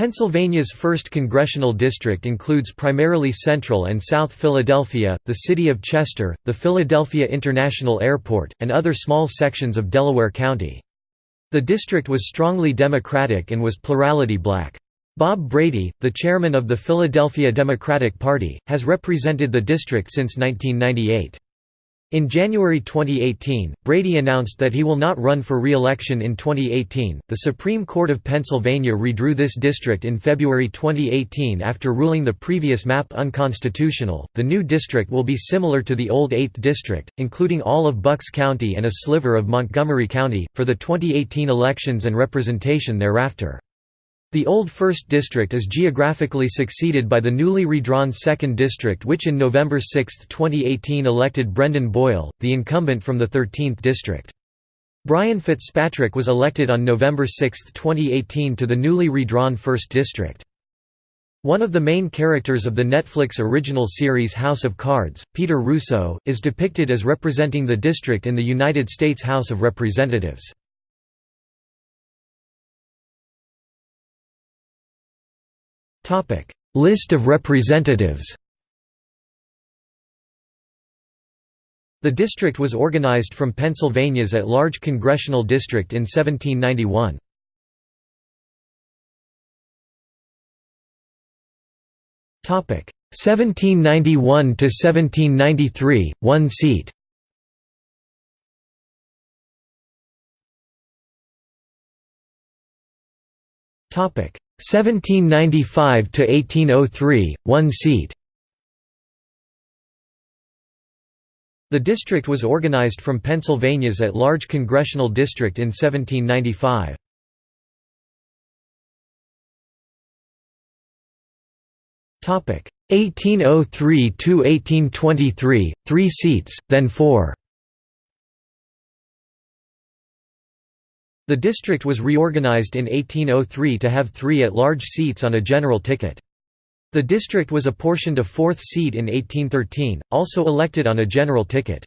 Pennsylvania's 1st Congressional District includes primarily Central and South Philadelphia, the city of Chester, the Philadelphia International Airport, and other small sections of Delaware County. The district was strongly Democratic and was plurality black. Bob Brady, the chairman of the Philadelphia Democratic Party, has represented the district since 1998. In January 2018, Brady announced that he will not run for re-election in 2018. The Supreme Court of Pennsylvania redrew this district in February 2018 after ruling the previous map unconstitutional. The new district will be similar to the old 8th district, including all of Bucks County and a sliver of Montgomery County, for the 2018 elections and representation thereafter. The old 1st District is geographically succeeded by the newly redrawn 2nd District which in November 6, 2018 elected Brendan Boyle, the incumbent from the 13th District. Brian Fitzpatrick was elected on November 6, 2018 to the newly redrawn 1st District. One of the main characters of the Netflix original series House of Cards, Peter Russo, is depicted as representing the district in the United States House of Representatives. List of representatives The district was organized from Pennsylvania's at-large congressional district in 1791. Topic 1791 to 1793, one seat. Topic 1795 to 1803, one seat. The district was organized from Pennsylvania's at-large congressional district in 1795. Topic 1803 to 1823, 3 seats, then 4. The district was reorganized in 1803 to have three at-large seats on a general ticket. The district was apportioned a fourth seat in 1813, also elected on a general ticket.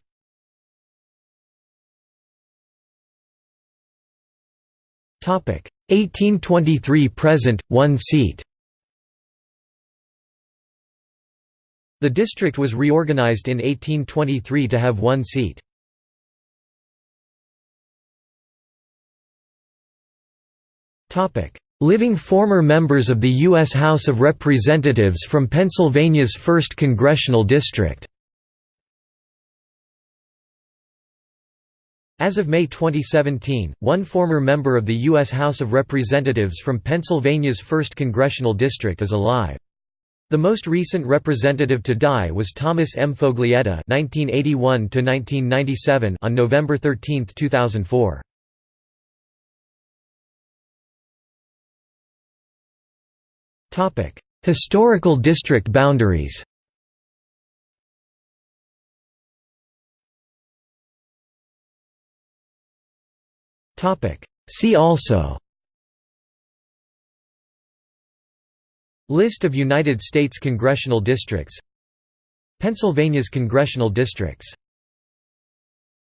Topic 1823 present, one seat. The district was reorganized in 1823 to have one seat. Living former members of the U.S. House of Representatives from Pennsylvania's 1st Congressional District As of May 2017, one former member of the U.S. House of Representatives from Pennsylvania's 1st Congressional District is alive. The most recent representative to die was Thomas M. Foglietta (1981–1997) on November 13, 2004. Historical district boundaries. See also. List of United States congressional districts Pennsylvania's congressional districts